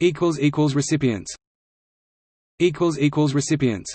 equals equals recipients. Equals equals recipients.